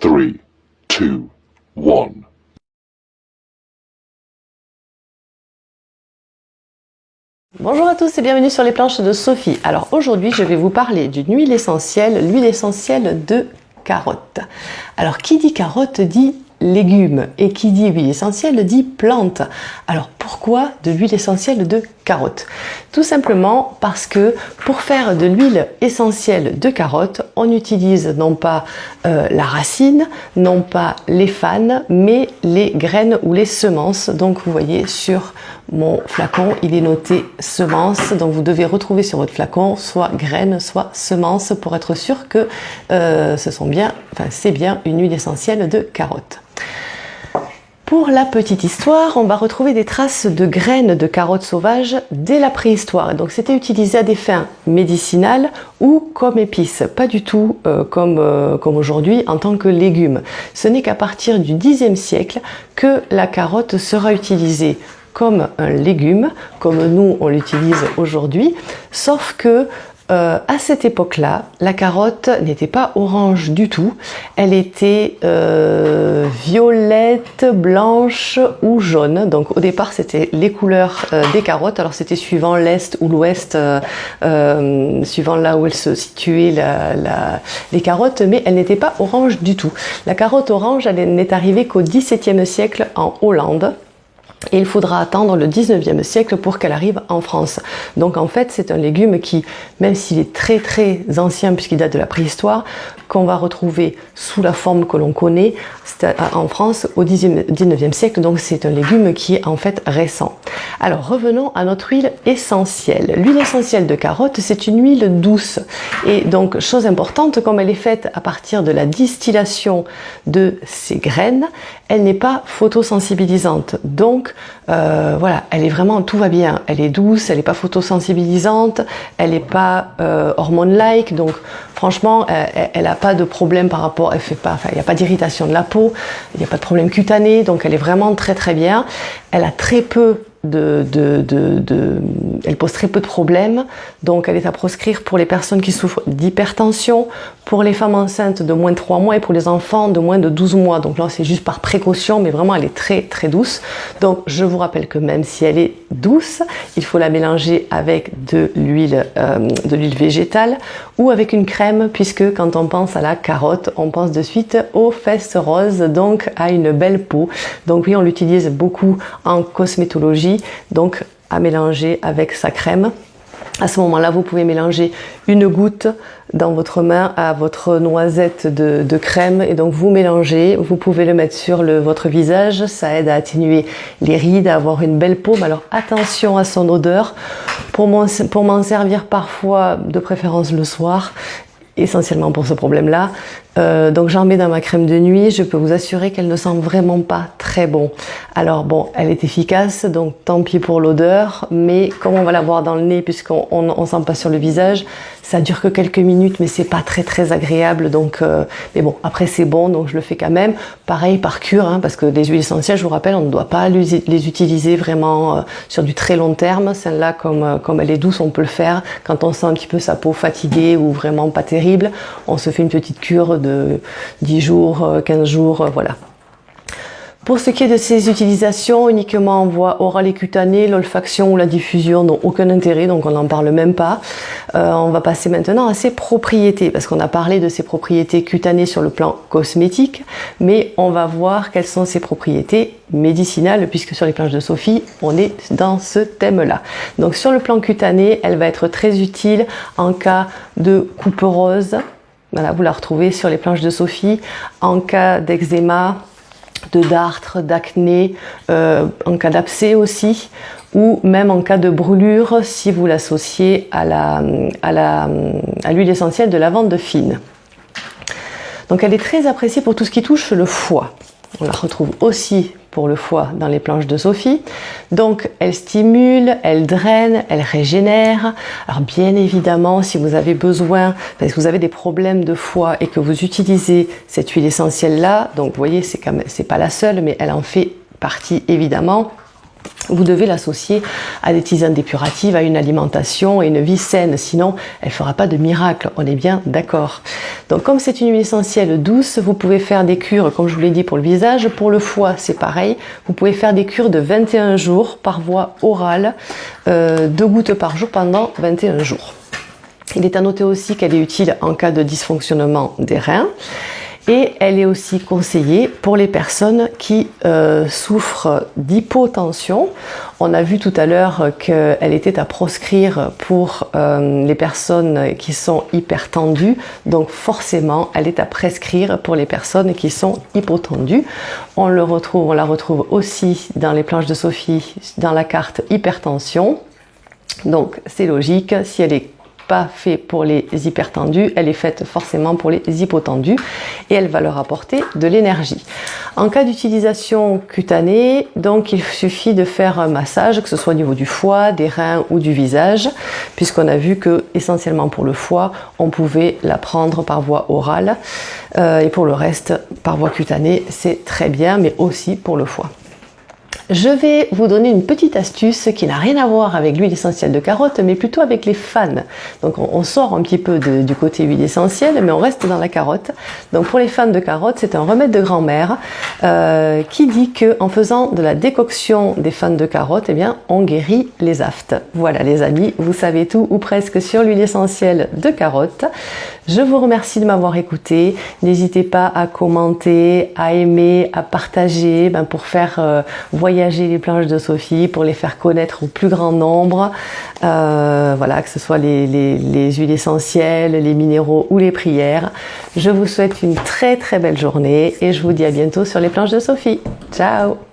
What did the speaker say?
3, 2, 1. Bonjour à tous et bienvenue sur les planches de Sophie. Alors aujourd'hui je vais vous parler d'une huile essentielle, l'huile essentielle de carotte. Alors qui dit carotte dit légumes et qui dit huile essentielle dit plante. Alors pourquoi de l'huile essentielle de carotte Tout simplement parce que pour faire de l'huile essentielle de carotte, on utilise non pas euh, la racine, non pas les fans, mais les graines ou les semences. Donc vous voyez sur mon flacon, il est noté semences. Donc vous devez retrouver sur votre flacon soit graines, soit semences pour être sûr que euh, ce sont bien, c'est bien une huile essentielle de carotte. Pour la petite histoire, on va retrouver des traces de graines de carottes sauvages dès la préhistoire. Donc c'était utilisé à des fins médicinales ou comme épice, pas du tout euh, comme, euh, comme aujourd'hui en tant que légume. Ce n'est qu'à partir du Xe siècle que la carotte sera utilisée comme un légume, comme nous on l'utilise aujourd'hui, sauf que euh, à cette époque-là, la carotte n'était pas orange du tout, elle était euh, violette, blanche ou jaune. Donc au départ, c'était les couleurs euh, des carottes. Alors c'était suivant l'est ou l'ouest, suivant là où elles se situaient les carottes, mais elle n'était pas orange du tout. La carotte orange, elle n'est arrivée qu'au XVIIe siècle en Hollande. Et il faudra attendre le 19e siècle pour qu'elle arrive en France. Donc en fait, c'est un légume qui, même s'il est très très ancien puisqu'il date de la préhistoire, qu'on va retrouver sous la forme que l'on connaît en France au 19e siècle. Donc c'est un légume qui est en fait récent. Alors revenons à notre huile essentielle. L'huile essentielle de carotte, c'est une huile douce. Et donc, chose importante, comme elle est faite à partir de la distillation de ses graines, elle n'est pas photosensibilisante. Euh, voilà, elle est vraiment, tout va bien. Elle est douce, elle n'est pas photosensibilisante, elle n'est pas euh, hormone-like. Donc, franchement, elle n'a pas de problème par rapport, elle fait pas, enfin, il n'y a pas d'irritation de la peau, il n'y a pas de problème cutané. Donc, elle est vraiment très très bien. Elle a très peu de, de, elle pose très peu de problèmes, donc elle est à proscrire pour les personnes qui souffrent d'hypertension, pour les femmes enceintes de moins de 3 mois et pour les enfants de moins de 12 mois. Donc là c'est juste par précaution, mais vraiment elle est très très douce. Donc je vous rappelle que même si elle est douce, il faut la mélanger avec de l'huile euh, de l'huile végétale ou avec une crème, puisque quand on pense à la carotte, on pense de suite aux fesses roses, donc à une belle peau. Donc oui, on l'utilise beaucoup en cosmétologie donc à mélanger avec sa crème. À ce moment-là, vous pouvez mélanger une goutte dans votre main à votre noisette de, crème. Et donc vous mélangez, vous pouvez le mettre sur votre visage, ça aide à atténuer les rides, à avoir une belle peau, alors attention à son odeur. Pour m'en servir parfois, de préférence le soir, essentiellement pour ce problème-là, euh, donc j'en mets dans ma crème de nuit, je peux vous assurer qu'elle ne sent vraiment pas très bon. Alors bon, elle est efficace, donc tant pis pour l'odeur, mais comme on va la voir dans le nez puisqu'on on, sent pas sur le visage, ça dure que quelques minutes, mais c'est pas très très agréable. Donc, euh, mais bon, après c'est bon, donc je le fais quand même. Pareil par cure, hein, parce que les huiles essentielles, je vous rappelle, on ne doit pas les utiliser vraiment euh, sur du très long terme. Celle-là, comme, comme elle est douce, on peut le faire quand on sent un petit peu sa peau fatiguée ou vraiment pas terrible. On se fait une petite cure de 10 jours, 15 euh, jours, euh, voilà. Pour ce qui est de ces utilisations, uniquement en voie orale et cutanée, l'olfaction ou la diffusion n'ont aucun intérêt, donc on n'en parle même pas. Euh, on va passer maintenant à ses propriétés, parce qu'on a parlé de ses propriétés cutanées sur le plan cosmétique, mais on va voir quelles sont ses propriétés médicinales, puisque sur les planches de Sophie, on est dans ce thème-là. Donc sur le plan cutané, elle va être très utile en cas de coupe rose, voilà, vous la retrouvez sur les planches de Sophie. En cas d'eczéma, de dartre, d'acné, euh, en cas d'abcès aussi, ou même en cas de brûlure si vous l'associez à l'huile à essentielle de lavande fine. Donc elle est très appréciée pour tout ce qui touche le foie. On la retrouve aussi pour le foie dans les planches de Sophie. Donc elle stimule, elle draine, elle régénère. Alors bien évidemment, si vous avez besoin, parce que vous avez des problèmes de foie et que vous utilisez cette huile essentielle là, donc vous voyez, c'est pas la seule, mais elle en fait partie évidemment. Vous devez l'associer à des tisanes dépuratives, à une alimentation et une vie saine, sinon elle ne fera pas de miracle, on est bien d'accord. Donc comme c'est une huile essentielle douce, vous pouvez faire des cures, comme je vous l'ai dit pour le visage, pour le foie c'est pareil, vous pouvez faire des cures de 21 jours par voie orale, euh, deux gouttes par jour pendant 21 jours. Il est à noter aussi qu'elle est utile en cas de dysfonctionnement des reins et elle est aussi conseillée pour les personnes qui euh, souffrent d'hypotension. On a vu tout à l'heure qu'elle était à proscrire pour euh, les personnes qui sont hypertendues, donc forcément elle est à prescrire pour les personnes qui sont hypotendues. On, le retrouve, on la retrouve aussi dans les planches de Sophie, dans la carte hypertension. Donc c'est logique, si elle est pas fait pour les hypertendus, elle est faite forcément pour les hypotendus et elle va leur apporter de l'énergie. En cas d'utilisation cutanée, donc il suffit de faire un massage, que ce soit au niveau du foie, des reins ou du visage, puisqu'on a vu que essentiellement pour le foie, on pouvait la prendre par voie orale euh, et pour le reste par voie cutanée, c'est très bien, mais aussi pour le foie. Je vais vous donner une petite astuce qui n'a rien à voir avec l'huile essentielle de carotte, mais plutôt avec les fans. Donc on, sort un petit peu du côté huile essentielle, mais on reste dans la carotte. Donc pour les fans de carotte, c'est un remède de grand-mère euh, qui dit que en faisant de la décoction des fans de carotte, eh bien, on guérit les aftes. Voilà les amis, vous savez tout ou presque sur l'huile essentielle de carotte. Je vous remercie de m'avoir écouté. N'hésitez pas à commenter, à aimer, à partager ben, pour faire euh, voyager les planches de Sophie, pour les faire connaître au plus grand nombre. Euh, voilà, que ce soit les, les huiles essentielles, les minéraux ou les prières. Je vous souhaite une très très belle journée et je vous dis à bientôt sur les planches de Sophie. Ciao